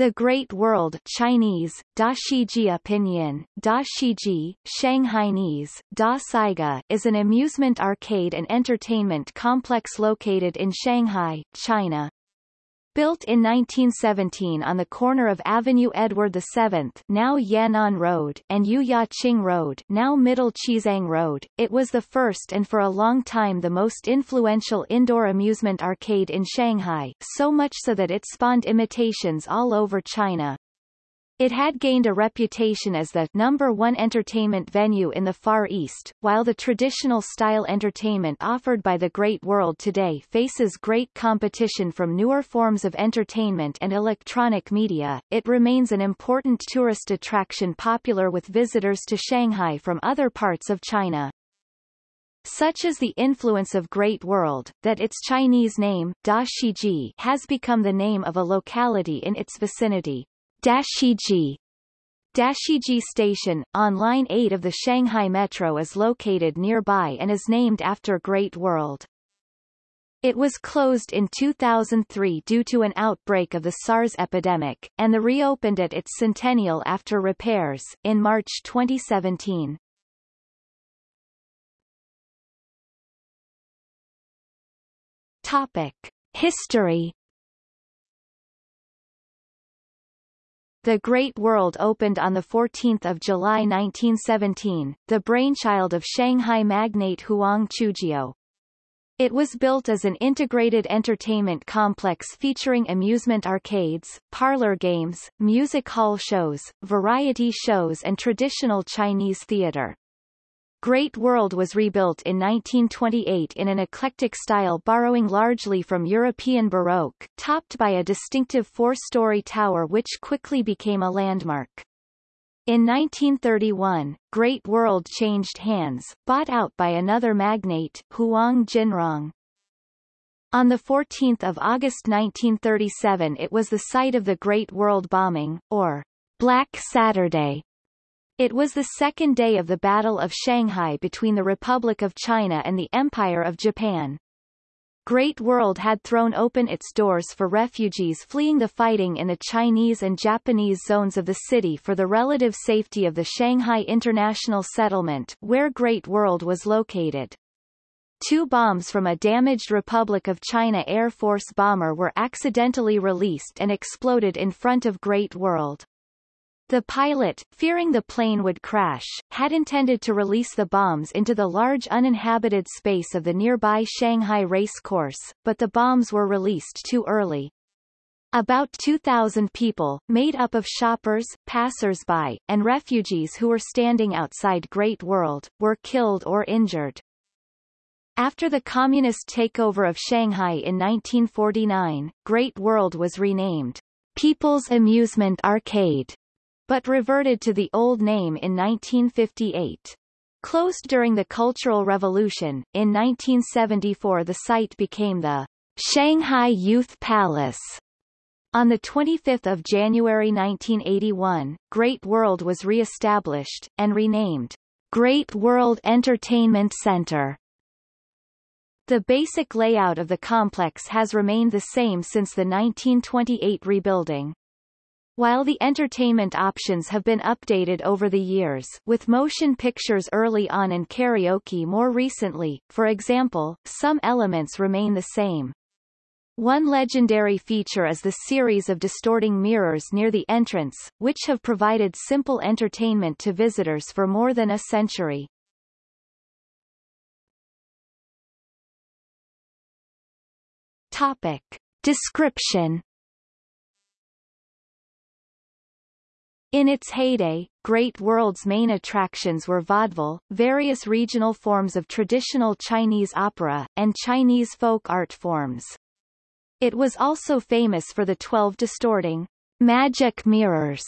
The Great World Chinese, Da Shijie Pinyin, Da Shijie, Shanghainese, Da Saiga is an amusement arcade and entertainment complex located in Shanghai, China. Built in 1917 on the corner of Avenue Edward VII now Yan'an Road and Yu Ya Ching Road now Middle Xizang Road, it was the first and for a long time the most influential indoor amusement arcade in Shanghai, so much so that it spawned imitations all over China. It had gained a reputation as the number one entertainment venue in the Far East, while the traditional style entertainment offered by the Great World today faces great competition from newer forms of entertainment and electronic media. It remains an important tourist attraction popular with visitors to Shanghai from other parts of China. Such is the influence of Great World, that its Chinese name, Da Shijie, has become the name of a locality in its vicinity. Dashijie Dashijie Station, on Line 8 of the Shanghai Metro is located nearby and is named after Great World. It was closed in 2003 due to an outbreak of the SARS epidemic, and the reopened at its centennial after repairs, in March 2017. Topic. History The Great World opened on 14 July 1917, the brainchild of Shanghai magnate Huang Chujiu. It was built as an integrated entertainment complex featuring amusement arcades, parlor games, music hall shows, variety shows and traditional Chinese theater. Great World was rebuilt in 1928 in an eclectic style borrowing largely from European Baroque, topped by a distinctive four-story tower which quickly became a landmark. In 1931, Great World changed hands, bought out by another magnate, Huang Jinrong. On 14 August 1937 it was the site of the Great World Bombing, or Black Saturday, it was the second day of the Battle of Shanghai between the Republic of China and the Empire of Japan. Great World had thrown open its doors for refugees fleeing the fighting in the Chinese and Japanese zones of the city for the relative safety of the Shanghai International Settlement where Great World was located. Two bombs from a damaged Republic of China Air Force bomber were accidentally released and exploded in front of Great World. The pilot, fearing the plane would crash, had intended to release the bombs into the large uninhabited space of the nearby Shanghai race course, but the bombs were released too early. About 2,000 people, made up of shoppers, passers-by, and refugees who were standing outside Great World, were killed or injured. After the communist takeover of Shanghai in 1949, Great World was renamed People's Amusement Arcade but reverted to the old name in 1958. Closed during the Cultural Revolution, in 1974 the site became the Shanghai Youth Palace. On 25 January 1981, Great World was re-established, and renamed Great World Entertainment Center. The basic layout of the complex has remained the same since the 1928 rebuilding. While the entertainment options have been updated over the years, with motion pictures early on and karaoke more recently, for example, some elements remain the same. One legendary feature is the series of distorting mirrors near the entrance, which have provided simple entertainment to visitors for more than a century. Topic. Description In its heyday, Great World's main attractions were vaudeville, various regional forms of traditional Chinese opera, and Chinese folk art forms. It was also famous for the 12 distorting magic mirrors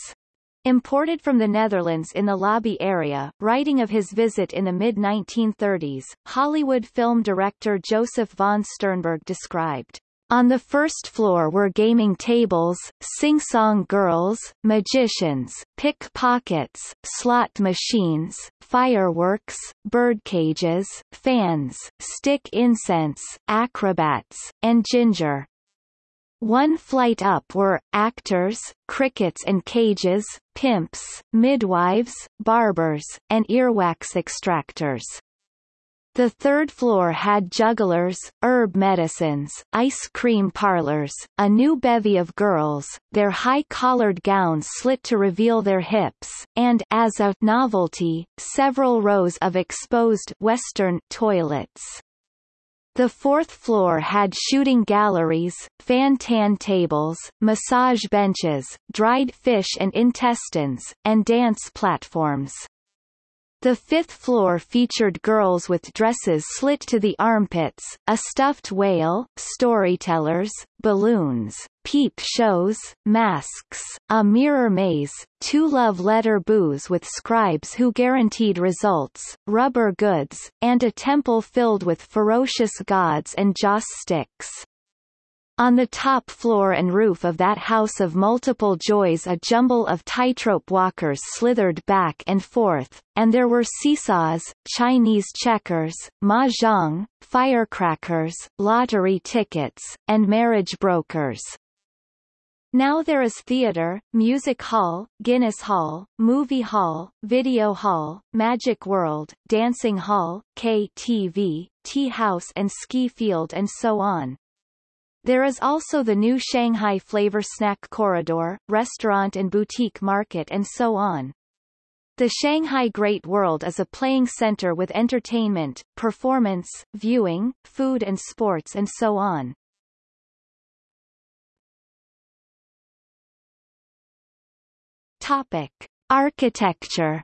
imported from the Netherlands in the lobby area. Writing of his visit in the mid-1930s, Hollywood film director Josef von Sternberg described on the first floor were gaming tables, sing-song girls, magicians, pickpockets, slot machines, fireworks, birdcages, fans, stick incense, acrobats, and ginger. One flight up were, actors, crickets and cages, pimps, midwives, barbers, and earwax extractors. The third floor had jugglers, herb medicines, ice cream parlors, a new bevy of girls, their high-collared gowns slit to reveal their hips, and as a novelty, several rows of exposed Western toilets. The fourth floor had shooting galleries, fan-tan tables, massage benches, dried fish and intestines, and dance platforms. The fifth floor featured girls with dresses slit to the armpits, a stuffed whale, storytellers, balloons, peep shows, masks, a mirror maze, two love letter booths with scribes who guaranteed results, rubber goods, and a temple filled with ferocious gods and joss sticks. On the top floor and roof of that house of multiple joys a jumble of tightrope walkers slithered back and forth, and there were seesaws, Chinese checkers, mahjong, firecrackers, lottery tickets, and marriage brokers. Now there is theater, music hall, Guinness Hall, movie hall, video hall, Magic World, dancing hall, KTV, tea house and ski field and so on. There is also the new Shanghai Flavor Snack Corridor, restaurant and boutique market and so on. The Shanghai Great World is a playing center with entertainment, performance, viewing, food and sports and so on. Topic. Architecture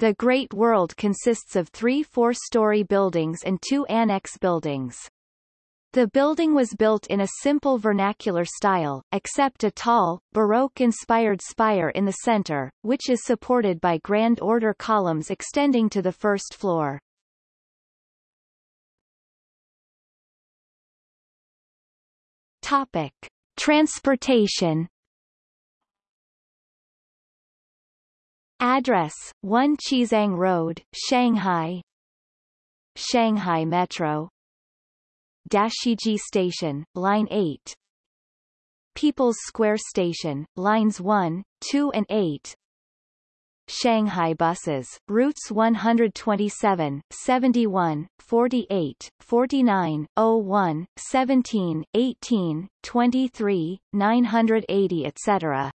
The Great World consists of three four-story buildings and two annex buildings. The building was built in a simple vernacular style, except a tall, Baroque-inspired spire in the center, which is supported by grand order columns extending to the first floor. Topic. Transportation Address, 1 Xizang Road, Shanghai. Shanghai Metro. Dashijie Station, Line 8 People's Square Station, Lines 1, 2 and 8 Shanghai buses, routes 127, 71, 48, 49, 01, 17, 18, 23, 980 etc.